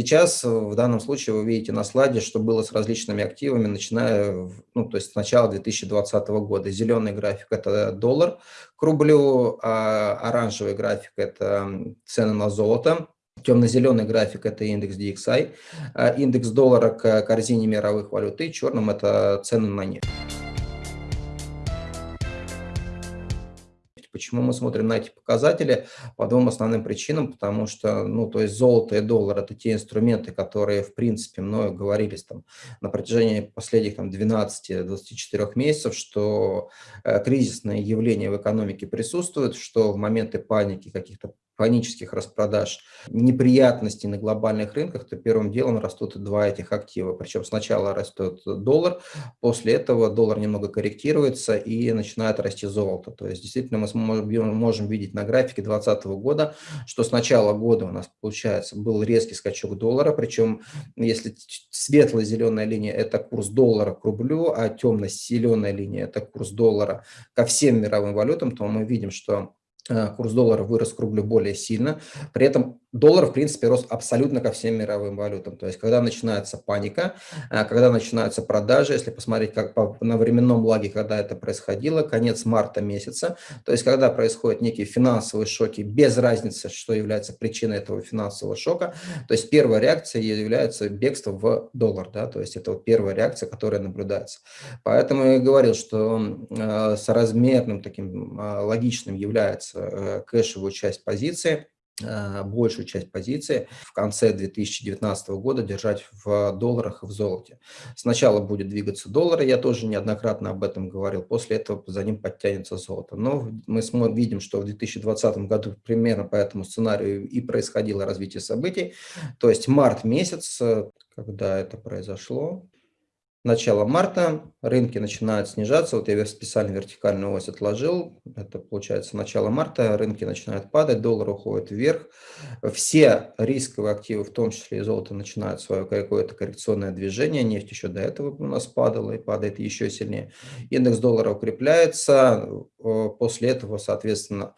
сейчас в данном случае вы видите на слайде, что было с различными активами, начиная, ну, то есть с начала 2020 года. Зеленый график – это доллар к рублю, а оранжевый график – это цены на золото, Темно-зеленый график – это индекс DXI, а индекс доллара к корзине мировых валют, и черным – это цены на нефть. Почему мы смотрим на эти показатели? По двум основным причинам, потому что, ну, то есть золото и доллар – это те инструменты, которые, в принципе, мною говорились там на протяжении последних там 12-24 месяцев, что э, кризисные явления в экономике присутствуют, что в моменты паники каких-то панических распродаж, неприятностей на глобальных рынках, то первым делом растут два этих актива. Причем сначала растет доллар, после этого доллар немного корректируется и начинает расти золото. То есть действительно мы можем видеть на графике 2020 года, что с начала года у нас получается был резкий скачок доллара, причем если светлая зеленая линия это курс доллара к рублю, а темно-зеленая линия это курс доллара ко всем мировым валютам, то мы видим, что курс доллара вырос к рублю более сильно. При этом доллар, в принципе, рос абсолютно ко всем мировым валютам. То есть, когда начинается паника, э, когда начинаются продажи, если посмотреть как по, на временном лаге, когда это происходило, конец марта месяца, то есть, когда происходят некие финансовые шоки, без разницы, что является причиной этого финансового шока, то есть, первая реакция является бегство в доллар, да, то есть, это вот первая реакция, которая наблюдается. Поэтому я говорил, что э, соразмерным таким э, логичным является Э, кэшевую часть позиции, э, большую часть позиции в конце 2019 года держать в долларах и в золоте. Сначала будет двигаться доллар, я тоже неоднократно об этом говорил, после этого за ним подтянется золото. Но мы видим, что в 2020 году примерно по этому сценарию и происходило развитие событий. То есть март месяц, э, когда это произошло, начала марта рынки начинают снижаться. Вот я специально вертикальную ось отложил. Это получается начало марта. Рынки начинают падать, доллар уходит вверх. Все рисковые активы, в том числе и золото, начинают свое какое-то коррекционное движение. Нефть еще до этого у нас падала и падает еще сильнее. Индекс доллара укрепляется. После этого, соответственно,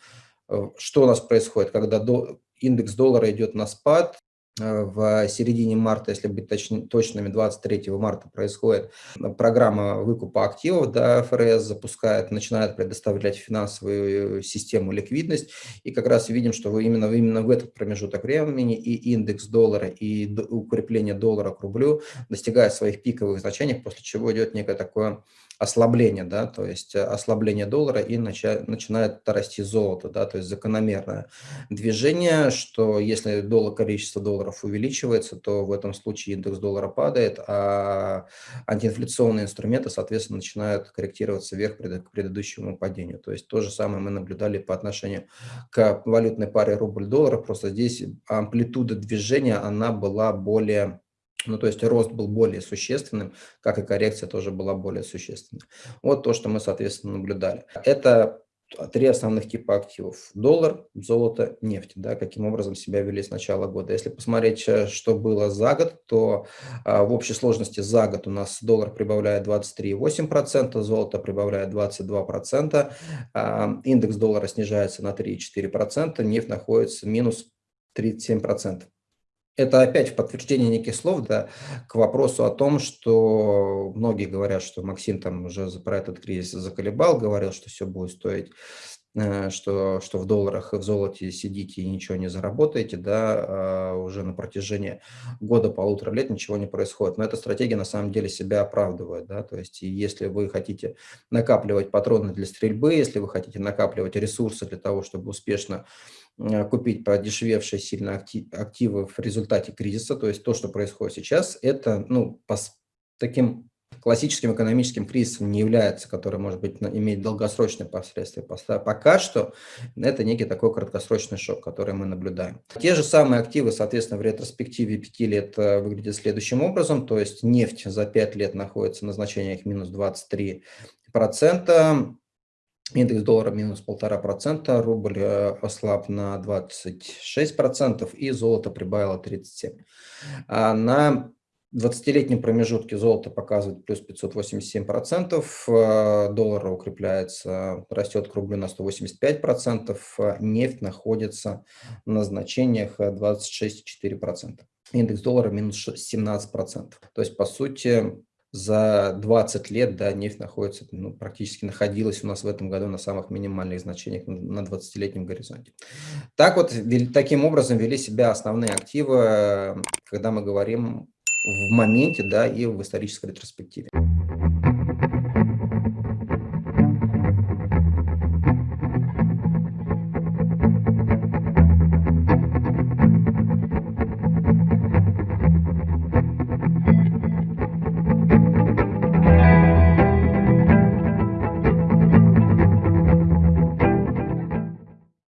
что у нас происходит, когда индекс доллара идет на спад, Э, в середине марта, если быть точ, точными, 23 марта происходит программа выкупа активов, да, ФРС запускает, начинает предоставлять финансовую систему ликвидность, и как раз видим, что именно, именно в этот промежуток времени и индекс доллара, и укрепление доллара к рублю достигает своих пиковых значений, после чего идет некое такое ослабление, да, то есть э, ослабление доллара и нача, начинает расти золото, да, то есть закономерное движение, что если доллар, количество долларов увеличивается, то в этом случае индекс доллара падает, а антиинфляционные инструменты, соответственно, начинают корректироваться вверх к предыдущему падению. То есть то же самое мы наблюдали по отношению к валютной паре рубль-доллар, просто здесь амплитуда движения, она была более ну, то есть рост был более существенным, как и коррекция тоже была более существенной. Вот то, что мы, соответственно, наблюдали. Это три основных типа активов. Доллар, золото, нефть. Да, каким образом себя вели с начала года. Если посмотреть, э, что было за год, то а, в общей сложности за год у нас доллар прибавляет 23,8%, золото прибавляет 22%, а, индекс доллара снижается на 3,4%, нефть находится минус 37%. Это опять в подтверждение неких слов да, к вопросу о том, что многие говорят, что Максим там уже про этот кризис заколебал, говорил, что все будет стоить что, что в долларах и в золоте сидите и ничего не заработаете, да, а уже на протяжении года-полутора лет ничего не происходит. Но эта стратегия на самом деле себя оправдывает, да, то есть если вы хотите накапливать патроны для стрельбы, если вы хотите накапливать ресурсы для того, чтобы успешно Э, купить подешевевшие сильно активы в результате кризиса, то есть то, что происходит сейчас, это ну, по таким классическим экономическим кризисом не является, который, может быть, иметь долгосрочные последствия. Пока что это некий такой краткосрочный шок, который мы наблюдаем. Те же самые активы, соответственно, в ретроспективе 5 лет э, выглядят следующим образом, то есть нефть за 5 лет находится на значениях минус 23%, Индекс доллара минус полтора процента, рубль э, ослаб на 26 процентов и золото прибавило 37. А на 20-летнем промежутке золото показывает плюс 587 процентов, э, доллар укрепляется, растет к рублю на 185 процентов, нефть находится на значениях 26,4 процента. индекс доллара минус 17%. То есть, по сути, за 20 лет да, нефть находится, ну, практически находилась у нас в этом году на самых минимальных значениях на 20-летнем горизонте. Так вот, таким образом вели себя основные активы, когда мы говорим в моменте да, и в исторической ретроспективе.